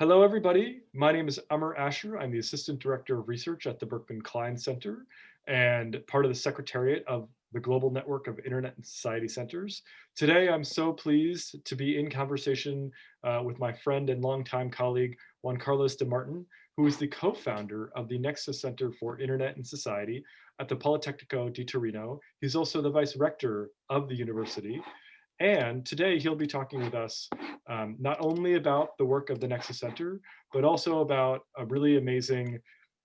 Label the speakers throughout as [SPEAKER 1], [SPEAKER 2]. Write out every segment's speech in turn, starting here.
[SPEAKER 1] Hello, everybody. My name is Amar Ashar. I'm the Assistant Director of Research at the Berkman Klein Center and part of the Secretariat of the Global Network of Internet and Society Centers. Today, I'm so pleased to be in conversation uh, with my friend and longtime colleague, Juan Carlos de Martin, who is the co-founder of the Nexa Center for Internet and Society at the Politecnico di Torino. He's also the vice rector of the university. And today he'll be talking with us um, not only about the work of the Nexa Center, but also about a really amazing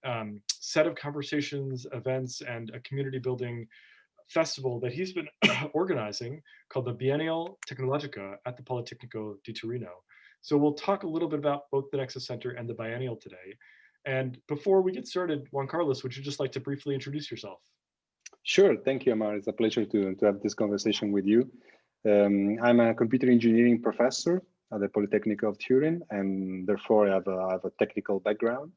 [SPEAKER 1] um, set of conversations, events, and a community building festival that he's been organizing called the Biennale Tecnologia at the Politecnico di Torino. So we'll talk a little bit about both the Nexa Center and the Biennale today. And before we get started, Juan Carlos, would you just like to briefly introduce yourself?
[SPEAKER 2] Sure, thank you, Amar. It's a pleasure to, to have this conversation with you. Um, I'm a computer engineering professor at the Polytechnic of Turin, and therefore I have, a, I have a technical background.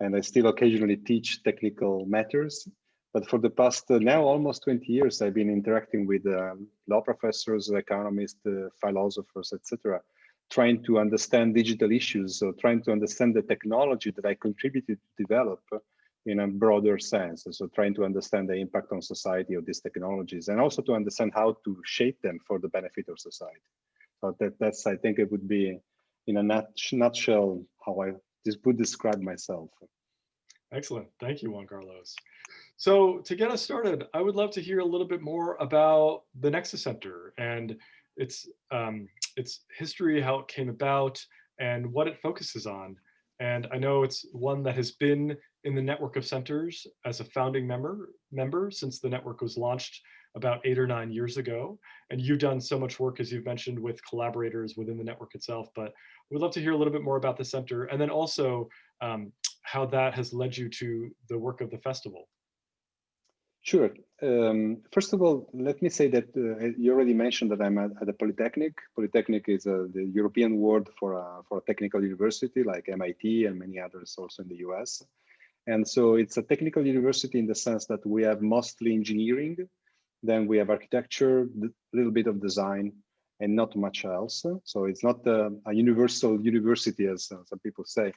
[SPEAKER 2] And I still occasionally teach technical matters. But for the past uh, now almost 20 years, I've been interacting with uh, law professors, economists, uh, philosophers, etc., trying to understand digital issues, so trying to understand the technology that I contributed to develop in a broader sense. So trying to understand the impact on society of these technologies and also to understand how to shape them for the benefit of society. So that, that's, I think it would be in a nut, nutshell how I just would describe myself.
[SPEAKER 1] Excellent. Thank you, Juan Carlos. So to get us started, I would love to hear a little bit more about the Nexa Center and its, um, its history, how it came about, and what it focuses on. And I know it's one that has been in the network of centers as a founding member, member since the network was launched about eight or nine years ago. And you've done so much work, as you've mentioned, with collaborators within the network itself. But we'd love to hear a little bit more about the center and then also um, how that has led you to the work of the festival.
[SPEAKER 2] Sure. Um, first of all, let me say that uh, you already mentioned that I'm at, at Polytechnic. Polytechnic is uh, the European word for a, for a technical university like MIT and many others also in the US. And so it's a technical university in the sense that we have mostly engineering, then we have architecture, a little bit of design, and not much else. So it's not a, a universal university, as uh, some people say.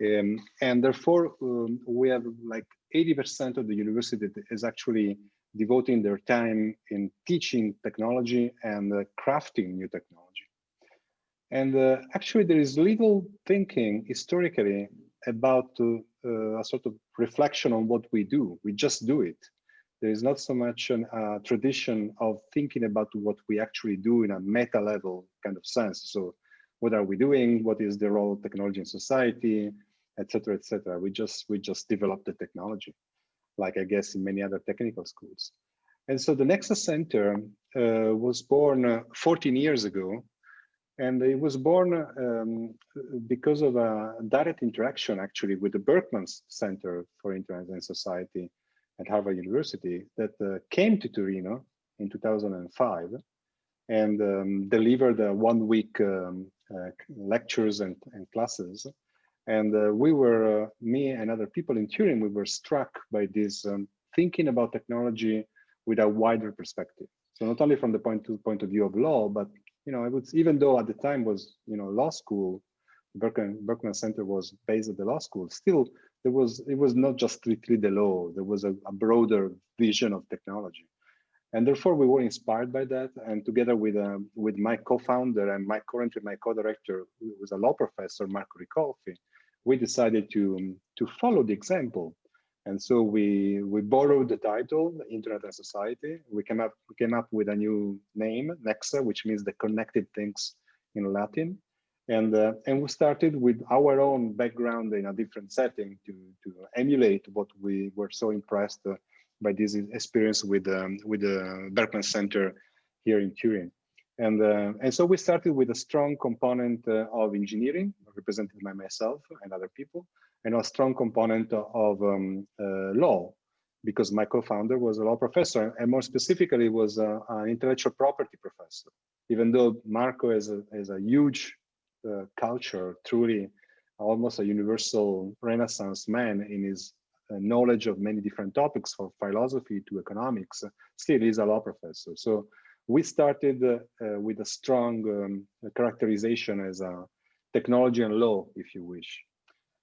[SPEAKER 2] Um, and therefore, um, we have like 80% of the university is actually devoting their time in teaching technology and uh, crafting new technology. And uh, actually, there is little thinking historically about uh, a sort of reflection on what we do. We just do it. There is not so much a uh, tradition of thinking about what we actually do in a meta level kind of sense. So what are we doing? What is the role of technology in society, etc., etc. We just we just develop the technology, like I guess in many other technical schools. And so the Nexus Center uh, was born uh, 14 years ago and it was born um, because of a direct interaction actually with the Berkman Center for Internet and Society at Harvard University that uh, came to Torino in 2005 and um, delivered uh, one week um, uh, lectures and, and, classes. And uh, we were, uh, me and other people in Turin, we were struck by this um, thinking about technology with a wider perspective. So not only from the point, to, point of view of law, but you know, I would, even though at the time was, you know, law school, Berkman, Berkman Center was based at the law school, still there was, it was not just strictly the law, there was a, a broader vision of technology. And therefore we were inspired by that. And together with, um, with my co-founder and my currently my co-director, who was a law professor, Marco Ricolfi, we decided to, to follow the example and so we we borrowed the title, Internet and Society. We came up we came up with a new name, Nexa, which means the connected things in Latin. And uh, and we started with our own background in a different setting to to emulate what we were so impressed uh, by this experience with um, with the Berkman Center here in Turin. And, uh, and so we started with a strong component uh, of engineering, represented by myself and other people, and a strong component of um, uh, law, because my co-founder was a law professor, and more specifically was a, an intellectual property professor. Even though Marco is a, is a huge uh, culture, truly almost a universal renaissance man in his uh, knowledge of many different topics from philosophy to economics, still is a law professor. So we started uh, uh, with a strong um, characterization as a technology and law, if you wish.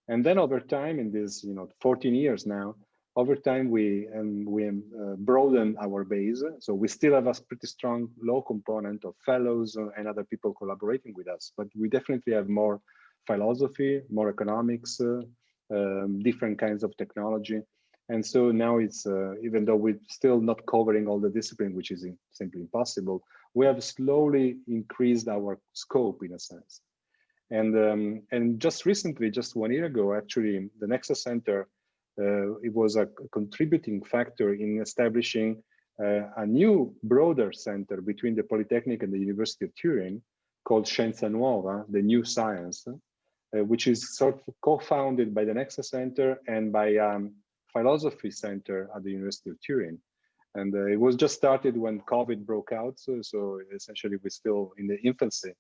[SPEAKER 2] And then over time, in this, you know, 14 years now, over time we um, we um, uh, broaden our base. So we still have a pretty strong law component of fellows and other people collaborating with us, but we definitely have more philosophy, more economics, uh, um, different kinds of technology. And so now it's, uh, even though we're still not covering all the discipline, which is simply impossible, we have slowly increased our scope in a sense. And, um, and just recently, just one year ago, actually, the Nexa Center, uh, it was a contributing factor in establishing uh, a new broader center between the Polytechnic and the University of Turin called Scienza Nuova, the new science, uh, which is sort of co-founded by the Nexa Center and by um, Philosophy Center at the University of Turin. And uh, it was just started when COVID broke out. So, so essentially we're still in the infancy,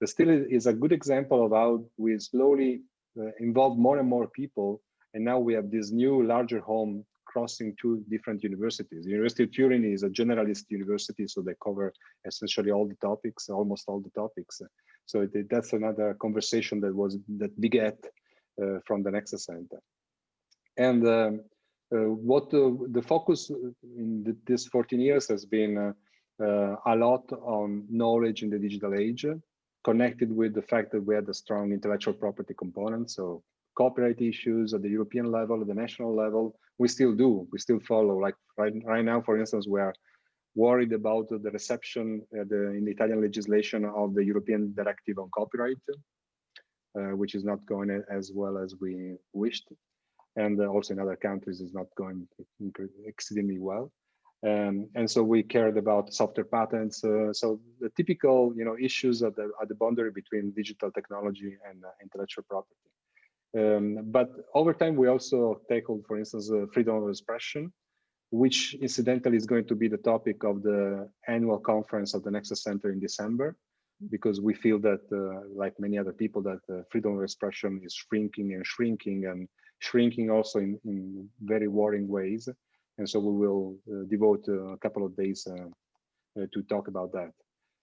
[SPEAKER 2] but still is a good example of how we slowly uh, involve more and more people. And now we have this new larger home crossing two different universities. The University of Turin is a generalist university, so they cover essentially all the topics, almost all the topics. So it, that's another conversation that was that begat uh, from the Nexa Center. And um, what the focus in the, this 14 years has been uh, uh, a lot on knowledge in the digital age, connected with the fact that we had a strong intellectual property component. So copyright issues at the European level, at the national level, we still do, we still follow. Like right, right now, for instance, we are worried about the reception uh, the, in the Italian legislation of the European Directive on Copyright, uh, which is not going as well as we wished. And uh, also in other countries is not going exceedingly well. Um, and so we cared about software patents. Uh, so the typical, you know, issues at the at the boundary between digital technology and uh, intellectual property. Um, but over time, we also tackled, for instance, uh, freedom of expression, which incidentally is going to be the topic of the annual conference of the Nexa Center in December, because we feel that, uh, like many other people, that uh, freedom of expression is shrinking and shrinking and shrinking also in, in very worrying ways. And so we will uh, devote a couple of days uh, uh, to talk about that.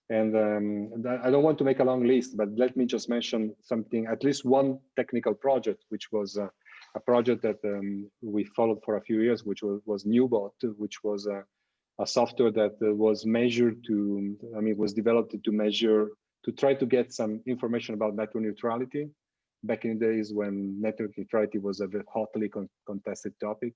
[SPEAKER 2] And um, I don't want to make a long list, but let me just mention something, at least one technical project, which was uh, a project that um, we followed for a few years, which was, was Neubot, which was a, a software that was measured to, I mean, was developed to measure, to try to get some information about network neutrality back in the days when network neutrality was a hotly con contested topic.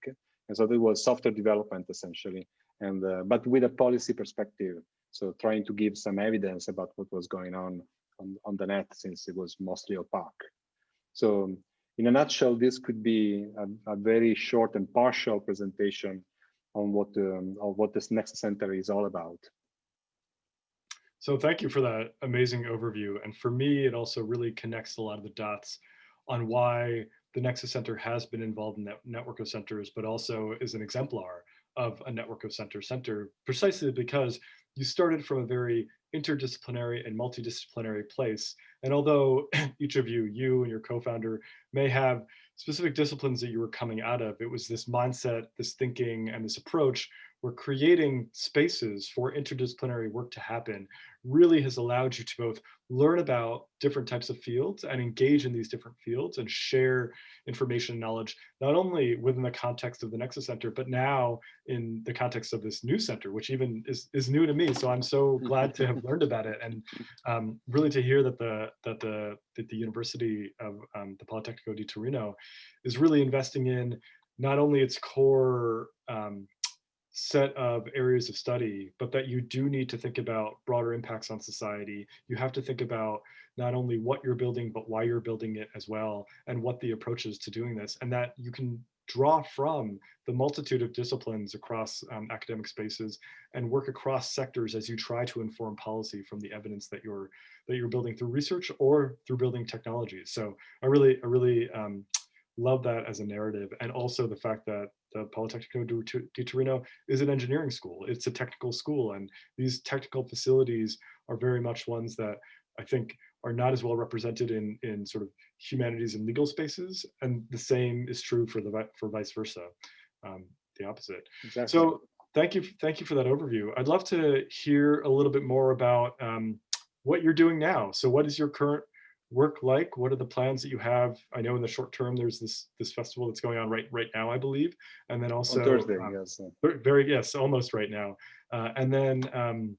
[SPEAKER 2] And so there was software development essentially, and uh, but with a policy perspective. So trying to give some evidence about what was going on on, on the net since it was mostly opaque. So in a nutshell, this could be a, a very short and partial presentation on what um, of what this Nexa Center is all about.
[SPEAKER 1] So thank you for that amazing overview. And for me, it also really connects a lot of the dots on why the Nexa Center has been involved in that network of centers, but also is an exemplar of a network of center center, precisely because you started from a very interdisciplinary and multidisciplinary place. And although each of you, you and your co-founder may have specific disciplines that you were coming out of, it was this mindset, this thinking, and this approach where creating spaces for interdisciplinary work to happen really has allowed you to both learn about different types of fields and engage in these different fields and share information and knowledge, not only within the context of the Nexa Center, but now in the context of this new center, which even is, is new to me. So I'm so glad to have learned about it and um, really to hear that the, that the, that the University of um, the Politecnico di Torino is really investing in not only its core um, set of areas of study, but that you do need to think about broader impacts on society. You have to think about not only what you're building, but why you're building it as well, and what the approach is to doing this, and that you can draw from the multitude of disciplines across um, academic spaces and work across sectors as you try to inform policy from the evidence that you're that you're building through research or through building technologies. So I really, I really um, love that as a narrative. And also the fact that the Politecnico di Torino is an engineering school. It's a technical school. And these technical facilities are very much ones that I think are not as well represented in, in sort of humanities and legal spaces. And the same is true for the for vice versa, um, the opposite. Exactly. So thank you, thank you for that overview. I'd love to hear a little bit more about um, what you're doing now. So what is your current work like? What are the plans that you have? I know in the short term, there's this this festival that's going on right right now, I believe, and then also
[SPEAKER 2] On Thursday,
[SPEAKER 1] um,
[SPEAKER 2] yes.
[SPEAKER 1] very yes, almost right now, uh, and then um,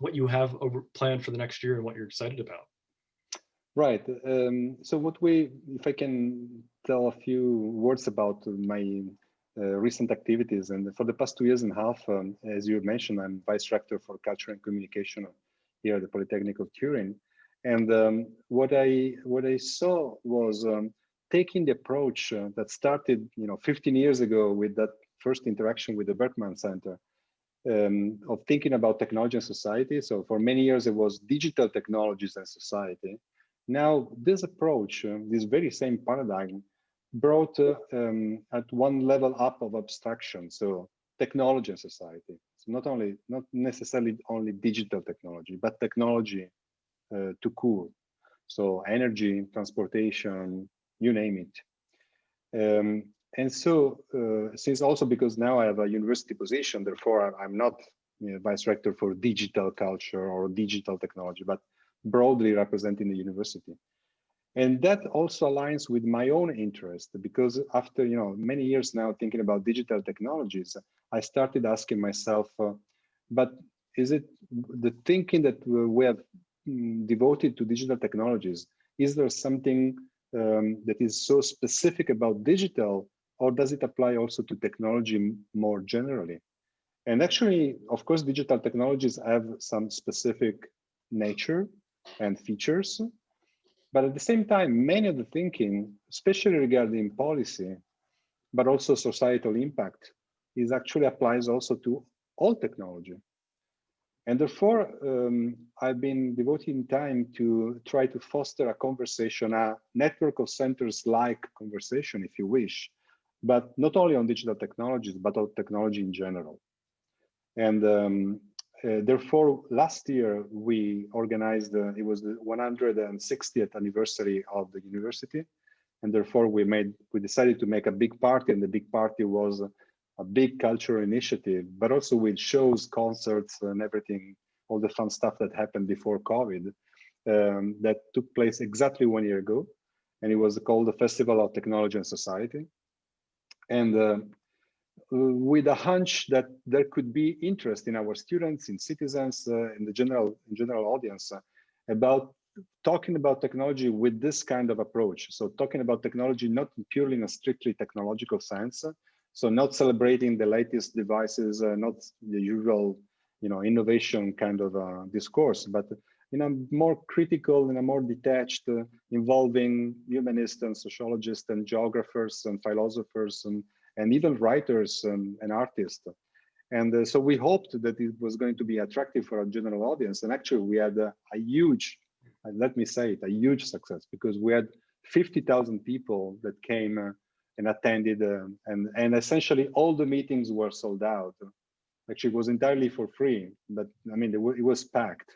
[SPEAKER 1] what you have over planned for the next year and what you're excited about.
[SPEAKER 2] Right. Um, so what we, if I can tell a few words about my uh, recent activities, and for the past two years and a half, um, as you mentioned, I'm vice rector for culture and communication here at the Polytechnic of Turin. And um, what I what I saw was um, taking the approach uh, that started, you know, 15 years ago with that first interaction with the Berkman Center um, of thinking about technology and society. So for many years, it was digital technologies and society. Now, this approach, uh, this very same paradigm, brought uh, um, at one level up of abstraction. So technology and society. So not only, not necessarily only digital technology, but technology to cool. So energy, transportation, you name it. Um, and so, uh, since also because now I have a university position, therefore I'm not you know, vice rector for digital culture or digital technology, but broadly representing the university. And that also aligns with my own interest because after you know many years now thinking about digital technologies, I started asking myself, uh, but is it the thinking that we have devoted to digital technologies? Is there something um, that is so specific about digital, or does it apply also to technology more generally? And actually, of course, digital technologies have some specific nature and features. But at the same time, many of the thinking, especially regarding policy, but also societal impact, is actually applies also to all technology. And therefore, um, I've been devoting time to try to foster a conversation, a network of centers like conversation, if you wish, but not only on digital technologies, but on technology in general. And um, uh, therefore, last year we organized, uh, it was the 160th anniversary of the university. And therefore we made, we decided to make a big party and the big party was a big cultural initiative, but also with shows, concerts and everything, all the fun stuff that happened before COVID um, that took place exactly one year ago. And it was called the Festival of Technology and Society. And uh, with a hunch that there could be interest in our students, in citizens, uh, in the general in general audience uh, about talking about technology with this kind of approach. So talking about technology not purely in a strictly technological sense. So not celebrating the latest devices, uh, not the usual, you know, innovation kind of uh, discourse, but in a more critical, in a more detached, uh, involving humanists and sociologists and geographers and philosophers and and even writers and, and artists. And uh, so we hoped that it was going to be attractive for a general audience. And actually we had a, a huge, uh, let me say it, a huge success because we had 50,000 people that came uh, and attended uh, and, and essentially all the meetings were sold out. Actually, it was entirely for free, but I mean, it, it was packed.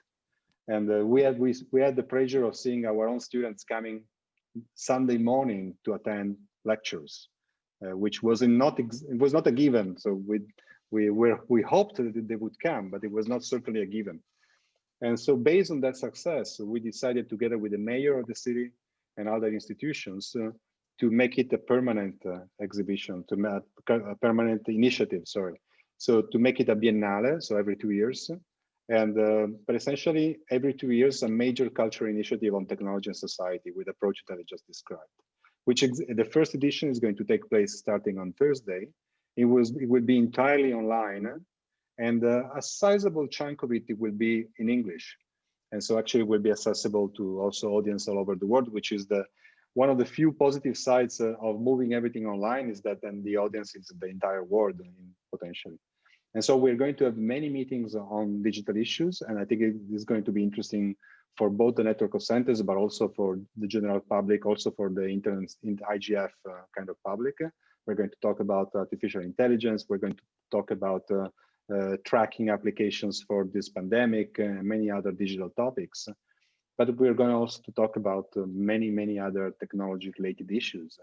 [SPEAKER 2] And uh, we had we, we had the pleasure of seeing our own students coming Sunday morning to attend lectures uh, which was not it was not a given. So we we were we hoped that they would come, but it was not certainly a given. And so based on that success, we decided together with the mayor of the city and other institutions uh, to make it a permanent uh, exhibition, to make a permanent initiative, sorry. So to make it a biennale, so every two years. And uh, but essentially every two years, a major cultural initiative on technology and society with the approach that I just described which the first edition is going to take place starting on Thursday. It was it will be entirely online, and uh, a sizable chunk of it, it will be in English, and so actually will be accessible to also audience all over the world, which is the one of the few positive sides uh, of moving everything online is that then the audience is the entire world potentially. And so we're going to have many meetings on digital issues, and I think it is going to be interesting for both the network of centers, but also for the general public, also for the internet, IGF uh, kind of public. We're going to talk about artificial intelligence. We're going to talk about uh, uh, tracking applications for this pandemic and many other digital topics. But we're going also to talk about uh, many, many other technology related issues,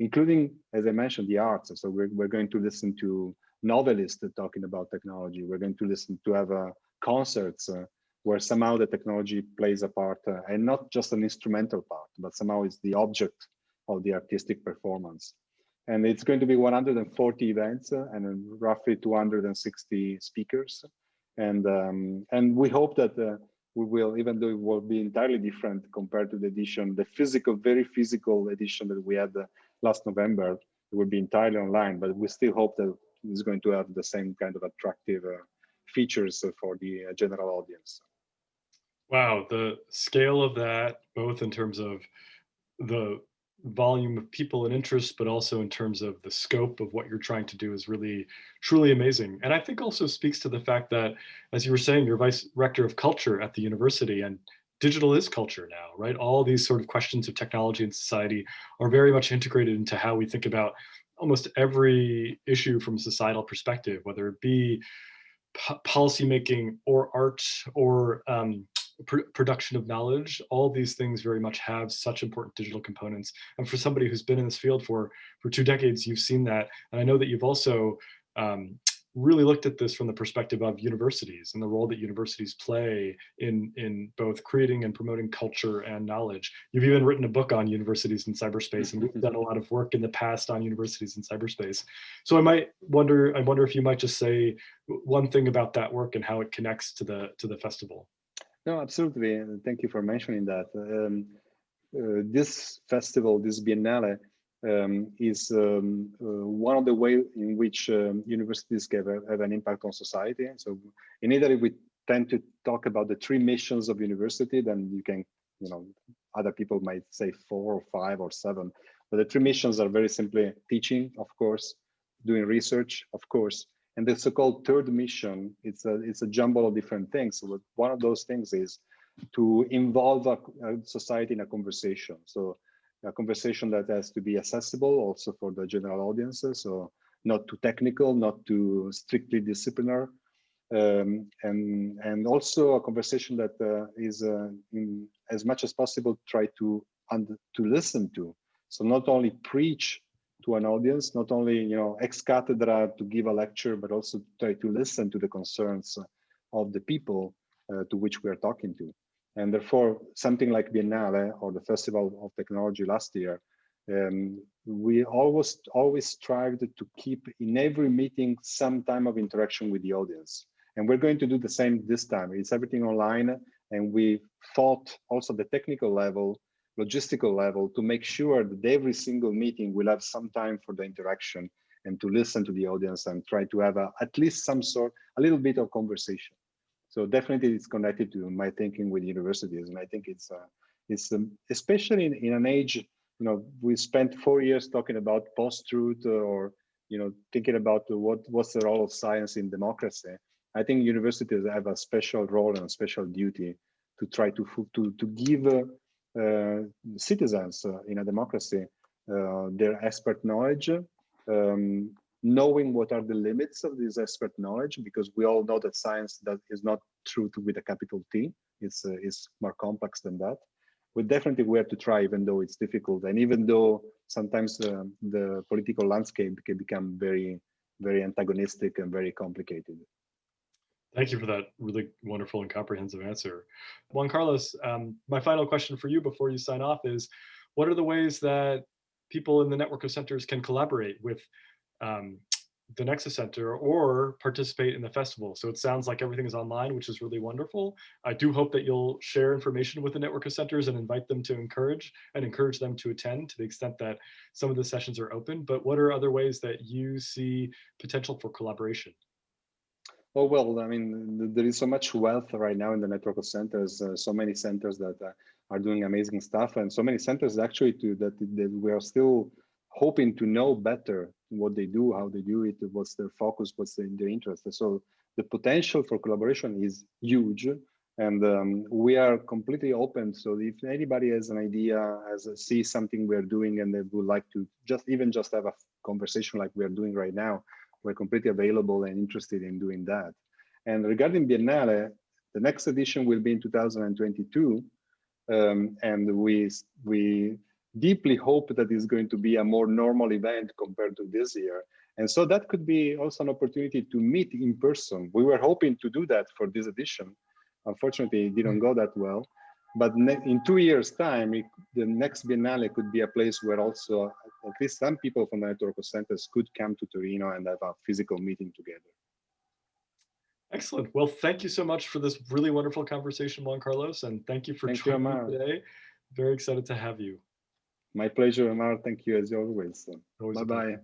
[SPEAKER 2] including, as I mentioned, the arts. So we're, we're going to listen to novelists talking about technology. We're going to listen to have uh, concerts uh, where somehow the technology plays a part uh, and not just an instrumental part, but somehow it's the object of the artistic performance. And it's going to be 140 events uh, and roughly 260 speakers. And, um, and we hope that uh, we will, even though it will be entirely different compared to the edition, the physical, very physical edition that we had uh, last November, it will be entirely online, but we still hope that it's going to have the same kind of attractive uh, features for the uh, general audience.
[SPEAKER 1] Wow, the scale of that, both in terms of the volume of people and interest, but also in terms of the scope of what you're trying to do is really, truly amazing. And I think also speaks to the fact that, as you were saying, you're vice rector of culture at the university and digital is culture now, right? All these sort of questions of technology and society are very much integrated into how we think about almost every issue from a societal perspective, whether it be policymaking or art or um, pr production of knowledge, all these things very much have such important digital components. And for somebody who's been in this field for, for two decades, you've seen that. And I know that you've also um, really looked at this from the perspective of universities and the role that universities play in, in both creating and promoting culture and knowledge. You've even written a book on universities in cyberspace, and we've done a lot of work in the past on universities in cyberspace. So I might wonder, I wonder if you might just say one thing about that work and how it connects to the to the festival.
[SPEAKER 2] No, absolutely. Thank you for mentioning that. Um, uh, this festival, this Biennale, um, is um, uh, one of the ways in which um, universities have, have, an impact on society. So in Italy, we tend to talk about the three missions of university, then you can, you know, other people might say four or five or seven, but the three missions are very simply teaching, of course, doing research, of course, and the so-called third mission, it's a, it's a jumble of different things. So one of those things is to involve a, a society in a conversation. So a conversation that has to be accessible also for the general audiences. So not too technical, not too strictly disciplinary, um, and and also a conversation that uh, is uh, in, as much as possible try to and to listen to. So not only preach to an audience, not only you know ex cathedra to give a lecture, but also try to listen to the concerns of the people uh, to which we are talking to. And therefore, something like Biennale or the Festival of Technology last year, um, we always always strived to keep in every meeting some time of interaction with the audience. And we're going to do the same this time. It's everything online, and we thought also the technical level logistical level to make sure that every single meeting will have some time for the interaction and to listen to the audience and try to have a, at least some sort, a little bit of conversation. So definitely it's connected to my thinking with universities. And I think it's, uh, it's um, especially in, in an age, you know, we spent four years talking about post-truth or, you know, thinking about what, what's the role of science in democracy. I think universities have a special role and a special duty to try to, to, to give uh, uh, citizens uh, in a democracy uh, their expert knowledge, um, knowing what are the limits of this expert knowledge, because we all know that science that is not truth with a capital T. It's, uh, it's more complex than that. We definitely we have to try, even though it's difficult, and even though sometimes uh, the political landscape can become very, very antagonistic and very complicated.
[SPEAKER 1] Thank you for that really wonderful and comprehensive answer. Juan Carlos, um, my final question for you before you sign off is, what are the ways that people in the network of centers can collaborate with um, the Nexa Center or participate in the festival? So it sounds like everything is online, which is really wonderful. I do hope that you'll share information with the network of centers and invite them to encourage and encourage them to attend to the extent that some of the sessions are open. But what are other ways that you see potential for collaboration?
[SPEAKER 2] Oh, well, I mean, there is so much wealth right now in the network of centers, uh, so many centers that uh, are doing amazing stuff and so many centers actually to that, that we are still hoping to know better what they do, how they do it, what's their focus, what's their, their interest. So the potential for collaboration is huge and um, we are completely open. So if anybody has an idea, has a, sees something we're doing and they would like to just even just have a conversation like we're doing right now, we're completely available and interested in doing that. And regarding Biennale, the next edition will be in 2022. Um, and we, we deeply hope that it's going to be a more normal event compared to this year. And so that could be also an opportunity to meet in person. We were hoping to do that for this edition, Unfortunately, it didn't go that well. But in two years' time, it, the next Biennale could be a place where also at least some people from the network of centers could come to Torino and have a physical meeting together.
[SPEAKER 1] Excellent. Well, thank you so much for this really wonderful conversation, Juan Carlos, and thank you for
[SPEAKER 2] thank
[SPEAKER 1] joining
[SPEAKER 2] you,
[SPEAKER 1] me today. Very excited to have you.
[SPEAKER 2] My pleasure, Amar. Thank you as always. Bye-bye.